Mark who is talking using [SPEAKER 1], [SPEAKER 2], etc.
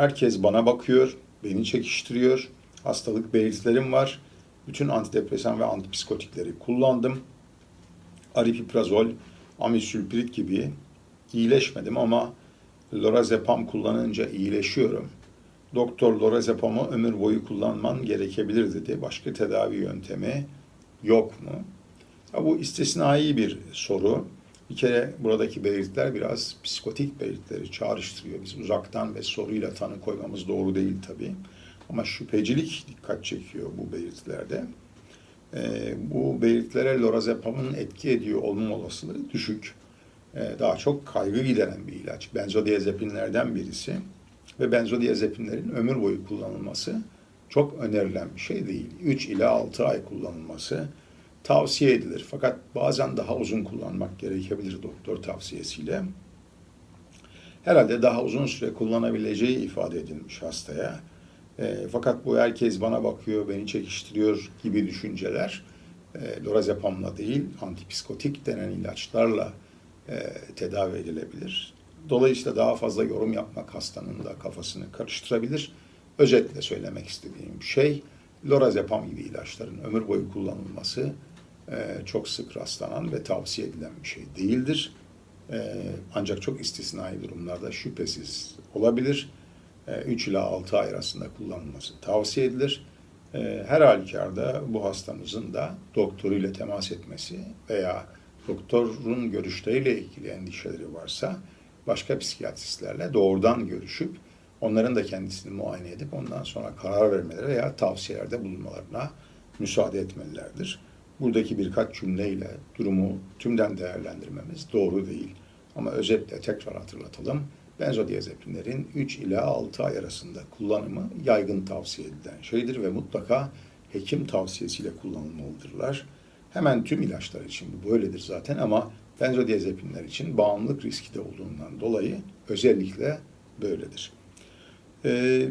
[SPEAKER 1] Herkes bana bakıyor, beni çekiştiriyor. Hastalık belirtilerim var. Bütün antidepresan ve antipsikotikleri kullandım. Aripiprazol, amisülpirit gibi iyileşmedim ama lorazepam kullanınca iyileşiyorum. Doktor lorazepamı ömür boyu kullanman gerekebilir dedi. Başka tedavi yöntemi yok mu? Ya bu istisnai bir soru. Bir kere buradaki belirtiler biraz psikotik belirtileri çağrıştırıyor. Biz uzaktan ve soruyla tanı koymamız doğru değil tabii. Ama şüphecilik dikkat çekiyor bu belirtilerde. Ee, bu belirtilere lorazepamın etki ediyor olma olasılığı düşük. Ee, daha çok kaygı gideren bir ilaç. Benzodiazepinlerden birisi. Ve benzodiazepinlerin ömür boyu kullanılması çok önerilen bir şey değil. 3 ila 6 ay kullanılması tavsiye edilir. Fakat bazen daha uzun kullanmak gerekebilir doktor tavsiyesiyle. Herhalde daha uzun süre kullanabileceği ifade edilmiş hastaya. E, fakat bu herkes bana bakıyor, beni çekiştiriyor gibi düşünceler e, lorazepamla değil, antipsikotik denen ilaçlarla e, tedavi edilebilir. Dolayısıyla daha fazla yorum yapmak hastanın da kafasını karıştırabilir. Özetle söylemek istediğim şey, lorazepam gibi ilaçların ömür boyu kullanılması çok sık rastlanan ve tavsiye edilen bir şey değildir. E, ancak çok istisnai durumlarda şüphesiz olabilir. 3 ila 6 ay arasında kullanılması tavsiye edilir. Her halükarda bu hastamızın da doktoruyla temas etmesi veya doktorun görüşleriyle ilgili endişeleri varsa başka psikiyatristlerle doğrudan görüşüp onların da kendisini muayene edip ondan sonra karar vermeleri veya tavsiyelerde bulunmalarına müsaade etmelilerdir. Buradaki birkaç cümleyle durumu tümden değerlendirmemiz doğru değil. Ama özetle tekrar hatırlatalım. Benzodiazepinlerin 3 ila 6 ay arasında kullanımı yaygın tavsiye edilen şeydir ve mutlaka hekim tavsiyesiyle kullanılmalıdırlar. Hemen tüm ilaçlar için bu böyledir zaten ama benzodiazepinler için bağımlılık riski de olduğundan dolayı özellikle böyledir. Ee,